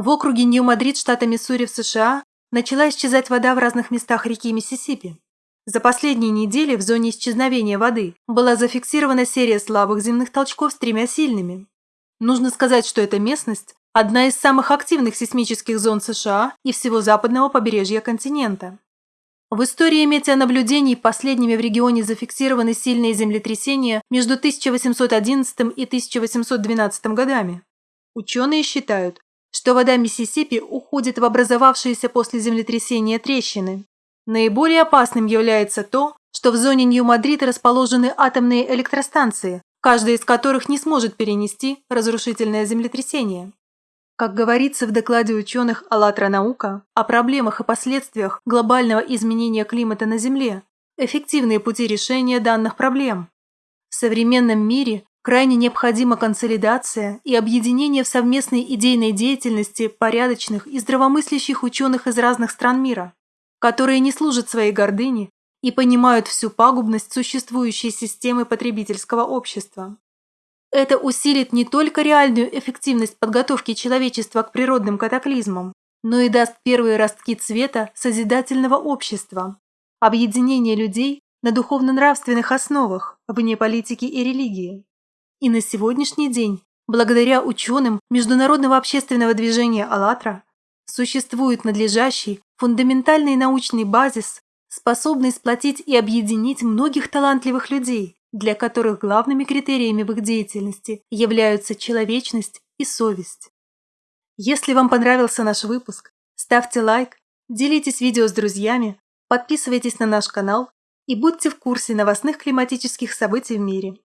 В округе Нью-Мадрид штата Миссури в США начала исчезать вода в разных местах реки Миссисипи. За последние недели в зоне исчезновения воды была зафиксирована серия слабых земных толчков с тремя сильными. Нужно сказать, что эта местность – одна из самых активных сейсмических зон США и всего западного побережья континента. В истории метеонаблюдений последними в регионе зафиксированы сильные землетрясения между 1811 и 1812 годами. Ученые считают, что вода Миссисипи уходит в образовавшиеся после землетрясения трещины. Наиболее опасным является то, что в зоне Нью-Мадрид расположены атомные электростанции, каждая из которых не сможет перенести разрушительное землетрясение. Как говорится в докладе ученых «АЛЛАТРА наука» о проблемах и последствиях глобального изменения климата на Земле, эффективные пути решения данных проблем. В современном мире Крайне необходима консолидация и объединение в совместной идейной деятельности порядочных и здравомыслящих ученых из разных стран мира, которые не служат своей гордыне и понимают всю пагубность существующей системы потребительского общества. Это усилит не только реальную эффективность подготовки человечества к природным катаклизмам, но и даст первые ростки цвета созидательного общества, объединения людей на духовно-нравственных основах, вне политики и религии. И на сегодняшний день, благодаря ученым Международного общественного движения «АЛЛАТРА», существует надлежащий, фундаментальный научный базис, способный сплотить и объединить многих талантливых людей, для которых главными критериями в их деятельности являются человечность и совесть. Если вам понравился наш выпуск, ставьте лайк, делитесь видео с друзьями, подписывайтесь на наш канал и будьте в курсе новостных климатических событий в мире.